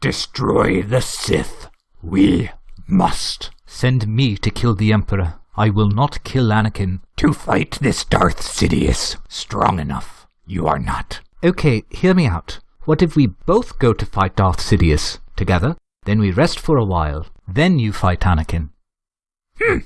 Destroy the Sith. We must. Send me to kill the Emperor. I will not kill Anakin. To fight this Darth Sidious. Strong enough. You are not. Okay, hear me out. What if we both go to fight Darth Sidious together? Then we rest for a while. Then you fight Anakin. Hmm.